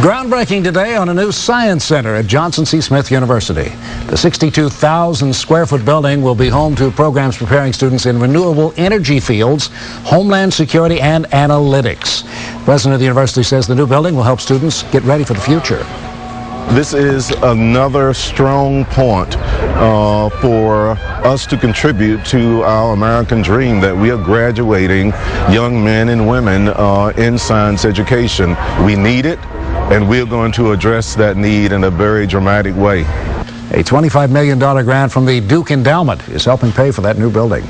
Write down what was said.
Groundbreaking today on a new science center at Johnson C. Smith University. The 62,000 square foot building will be home to programs preparing students in renewable energy fields, homeland security, and analytics. The president of the university says the new building will help students get ready for the future. This is another strong point uh, for us to contribute to our American dream that we are graduating young men and women uh, in science education. We need it and we're going to address that need in a very dramatic way. A $25 million grant from the Duke Endowment is helping pay for that new building.